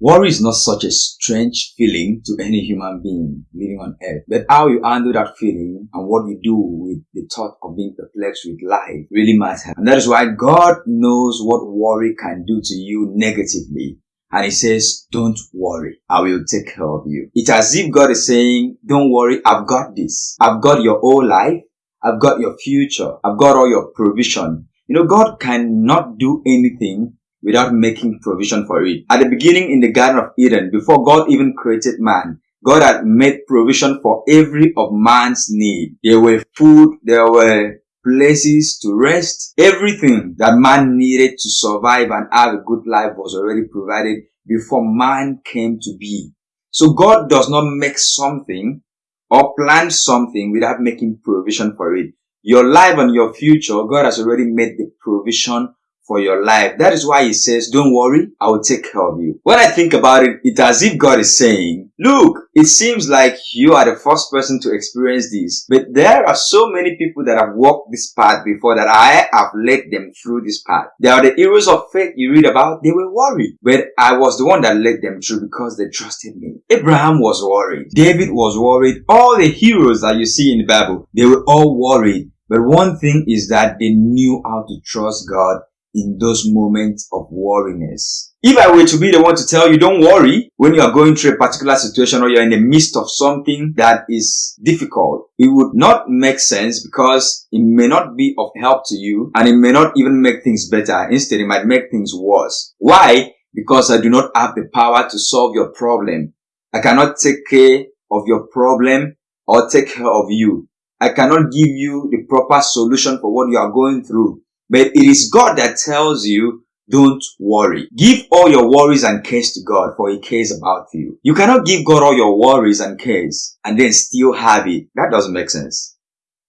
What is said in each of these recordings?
Worry is not such a strange feeling to any human being living on earth, but how you handle that feeling and what you do with the thought of being perplexed with life really matters. And that is why God knows what worry can do to you negatively. And he says, don't worry. I will take care of you. It's as if God is saying, don't worry. I've got this. I've got your whole life. I've got your future. I've got all your provision. You know, God cannot do anything without making provision for it. At the beginning in the Garden of Eden, before God even created man, God had made provision for every of man's need. There were food, there were places to rest. Everything that man needed to survive and have a good life was already provided before man came to be. So God does not make something or plan something without making provision for it. Your life and your future, God has already made the provision for your life. That is why he says, don't worry, I will take care of you. When I think about it, it's as if God is saying, look, it seems like you are the first person to experience this, but there are so many people that have walked this path before that I have led them through this path. There are the heroes of faith you read about, they were worried, but I was the one that led them through because they trusted me. Abraham was worried. David was worried. All the heroes that you see in the Bible, they were all worried. But one thing is that they knew how to trust God in those moments of worriness. If I were to be the one to tell you, don't worry when you are going through a particular situation or you're in the midst of something that is difficult, it would not make sense because it may not be of help to you and it may not even make things better. Instead, it might make things worse. Why? Because I do not have the power to solve your problem. I cannot take care of your problem or take care of you. I cannot give you the proper solution for what you are going through. But it is God that tells you, don't worry. Give all your worries and cares to God for He cares about you. You cannot give God all your worries and cares and then still have it. That doesn't make sense.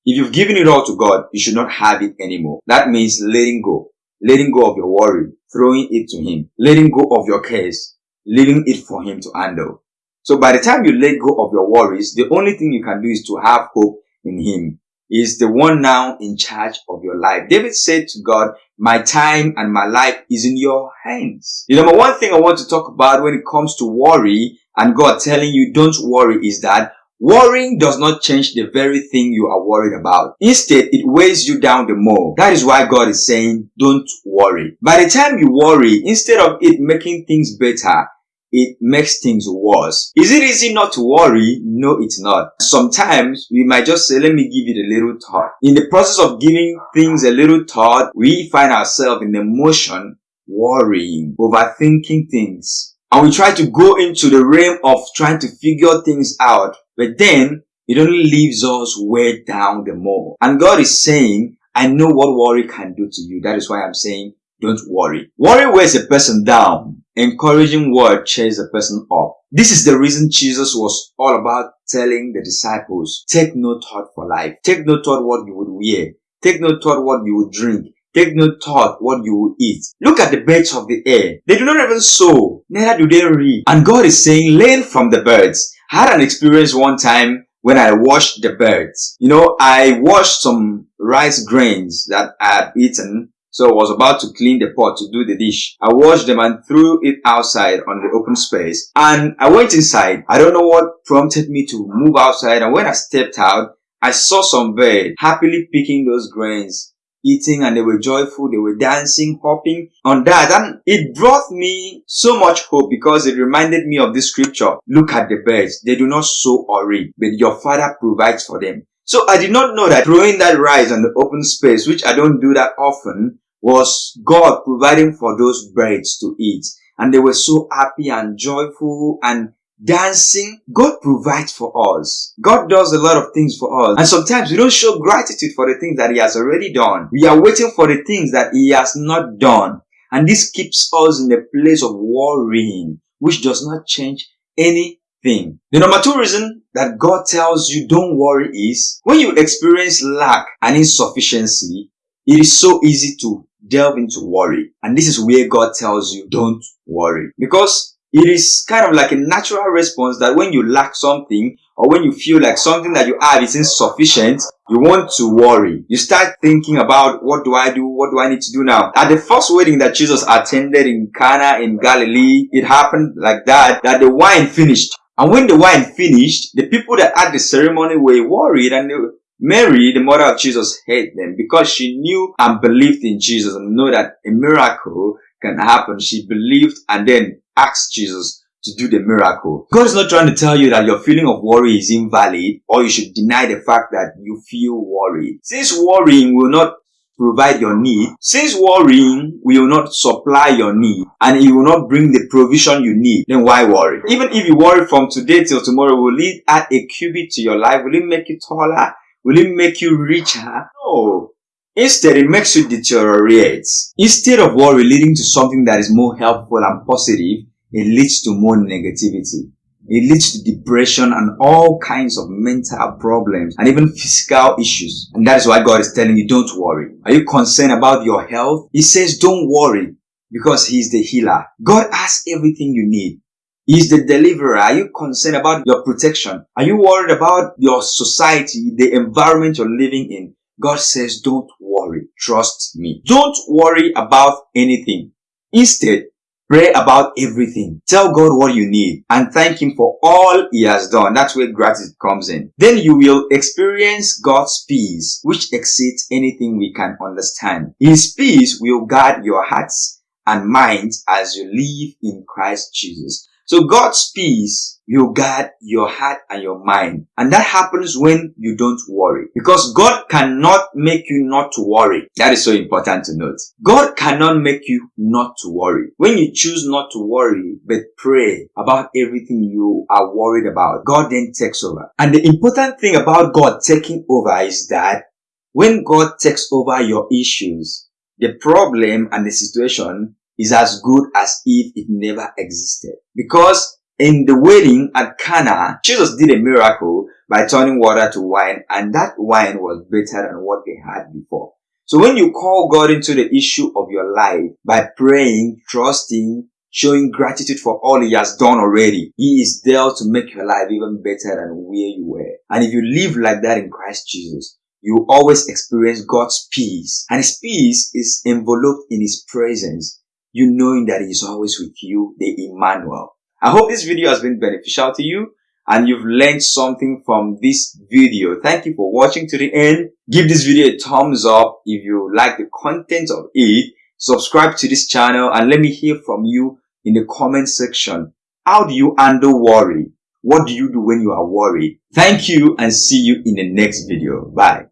If you've given it all to God, you should not have it anymore. That means letting go. Letting go of your worry, throwing it to Him, letting go of your cares, leaving it for Him to handle. So by the time you let go of your worries, the only thing you can do is to have hope in Him is the one now in charge of your life. David said to God, my time and my life is in your hands. You know the number one thing I want to talk about when it comes to worry and God telling you don't worry is that Worrying does not change the very thing you are worried about. Instead, it weighs you down the more. That is why God is saying, don't worry. By the time you worry, instead of it making things better, it makes things worse. Is it easy not to worry? No, it's not. Sometimes we might just say, let me give it a little thought. In the process of giving things a little thought, we find ourselves in emotion, worrying, overthinking things. And we try to go into the realm of trying to figure things out. But then it only leaves us way down the more. And God is saying, I know what worry can do to you. That is why I'm saying, don't worry. Worry wears a person down. Encouraging word cheers a person up. This is the reason Jesus was all about telling the disciples, take no thought for life. Take no thought what you would wear. Take no thought what you would drink. Take no thought what you will eat. Look at the birds of the air. They do not even sow, neither do they reap. And God is saying, learn from the birds. I had an experience one time when I washed the birds. You know, I washed some rice grains that I had eaten so I was about to clean the pot to do the dish. I washed them and threw it outside on the open space. And I went inside. I don't know what prompted me to move outside. And when I stepped out, I saw some birds happily picking those grains, eating and they were joyful. They were dancing, hopping on that. And it brought me so much hope because it reminded me of this scripture. Look at the birds. They do not sow or reap, but your father provides for them. So I did not know that throwing that rice on the open space, which I don't do that often, was God providing for those birds to eat. And they were so happy and joyful and dancing. God provides for us. God does a lot of things for us. And sometimes we don't show gratitude for the things that He has already done. We are waiting for the things that He has not done. And this keeps us in a place of worrying, which does not change anything. The number two reason that God tells you don't worry is when you experience lack and insufficiency, it is so easy to delve into worry. And this is where God tells you don't worry. Because it is kind of like a natural response that when you lack something or when you feel like something that you have is insufficient, you want to worry. You start thinking about what do I do? What do I need to do now? At the first wedding that Jesus attended in Cana in Galilee, it happened like that, that the wine finished. And when the wine finished, the people that had the ceremony were worried and Mary, the mother of Jesus, hated them because she knew and believed in Jesus and know that a miracle can happen. She believed and then asked Jesus to do the miracle. God is not trying to tell you that your feeling of worry is invalid or you should deny the fact that you feel worried. Since worrying will not provide your need, since worrying will not supply your need and it will not bring the provision you need, then why worry? Even if you worry from today till tomorrow, will it add a cubit to your life? Will it make you taller? Will it make you richer? No. Instead, it makes you deteriorate. Instead of worry leading to something that is more helpful and positive, it leads to more negativity. It leads to depression and all kinds of mental problems and even physical issues. And that is why God is telling you, don't worry. Are you concerned about your health? He says, don't worry because He is the healer. God has everything you need. He is the deliverer. Are you concerned about your protection? Are you worried about your society, the environment you're living in? God says, don't worry. Trust me. Don't worry about anything. Instead, pray about everything. Tell God what you need and thank Him for all He has done. That's where gratitude comes in. Then you will experience God's peace, which exceeds anything we can understand. His peace will guard your hearts and minds as you live in Christ Jesus. So God's peace will guard your heart and your mind. And that happens when you don't worry. Because God cannot make you not to worry. That is so important to note. God cannot make you not to worry. When you choose not to worry, but pray about everything you are worried about, God then takes over. And the important thing about God taking over is that when God takes over your issues, the problem and the situation is as good as if it never existed. Because in the wedding at Cana, Jesus did a miracle by turning water to wine and that wine was better than what they had before. So when you call God into the issue of your life by praying, trusting, showing gratitude for all he has done already, he is there to make your life even better than where you were. And if you live like that in Christ Jesus, you always experience God's peace. And his peace is enveloped in his presence you knowing that He is always with you, the Emmanuel. I hope this video has been beneficial to you and you've learned something from this video. Thank you for watching to the end. Give this video a thumbs up if you like the content of it. Subscribe to this channel and let me hear from you in the comment section. How do you handle worry? What do you do when you are worried? Thank you and see you in the next video. Bye.